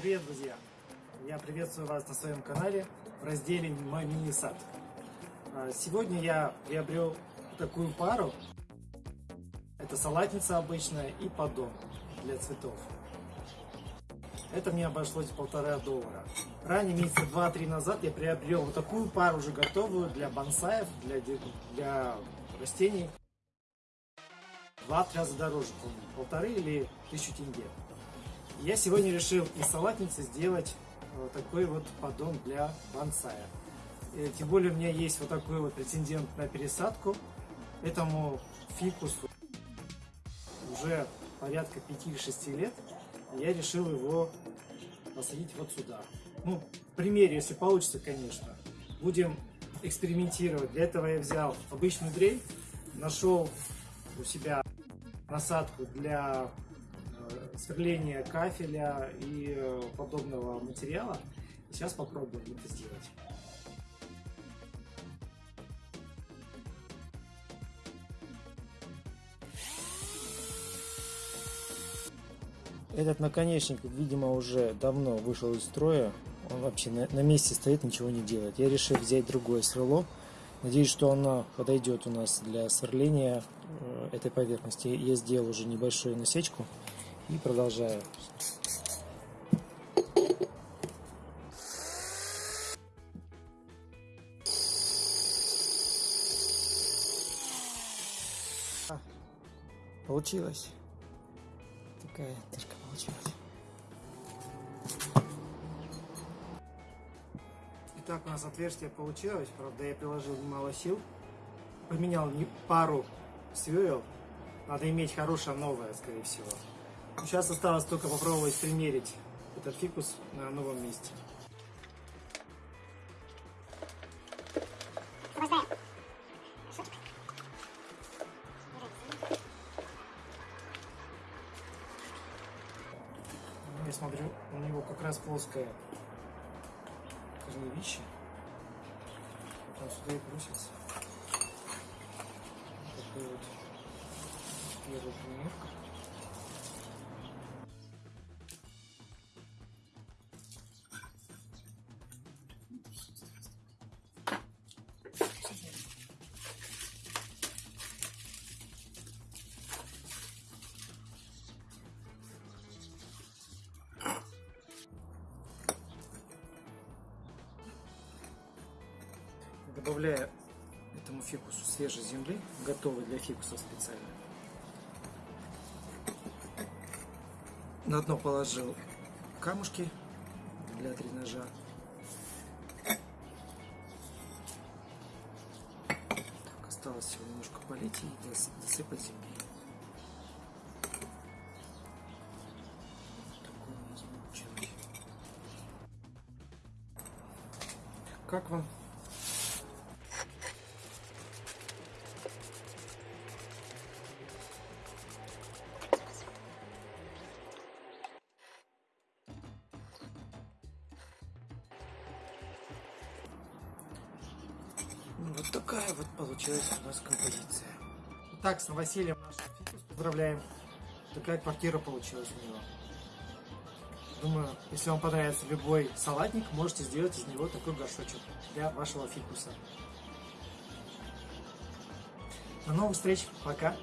привет, друзья! Я приветствую вас на своем канале в разделе «Мой мини-сад». А, Сегодня я приобрел такую пару. Это салатница обычная и поддон для цветов. Это мне обошлось полтора доллара. Ранее, месяца два-три назад, я приобрел вот такую пару уже готовую для бонсаев, для, для растений. Два-три раза дороже, полторы или тысячу тенге. Я сегодня решил из салатницы сделать вот такой вот поддон для бонсая. Э, Тем более у меня есть вот такой вот претендент на пересадку. Этому фикусу уже порядка 5-6 лет. Я решил его посадить вот сюда. Ну, в примере, если получится, конечно. Будем экспериментировать. Для этого я взял обычную дрель, нашел у себя насадку для сверления кафеля и э, подобного материала. Сейчас попробуем это сделать. Этот наконечник, видимо, уже давно вышел из строя. Он вообще на, на месте стоит, ничего не делает. Я решил взять другое сверло. Надеюсь, что оно подойдет у нас для сверления э, этой поверхности. Я сделал уже небольшую насечку и продолжаю. А, Получилось. Такая дырка получилась. Итак, у нас отверстие получилось. Правда, я приложил немало сил. Поменял не- пару сверл. Надо иметь хорошее новое, скорее всего. Сейчас осталось только попробовать примерить этот фикус на новом месте. Ну, Я смотрю, у него как раз плоское корневище. Вот он сюда и бросится. Такой вот первая примерка. Добавляю этому фикусу свежей земли, готовой для фикуса специально. На дно положил камушки для дренажа. Так, осталось всего немножко полить и дос- досыпать земли. Как вам? Вот такая вот получилась у нас композиция. Итак, с новосельем наш фикус поздравляем. Такая квартира получилась у него. Думаю, если вам понравится любой салатник, можете сделать из него такой горшочек для вашего фикуса. До новых встреч. Пока.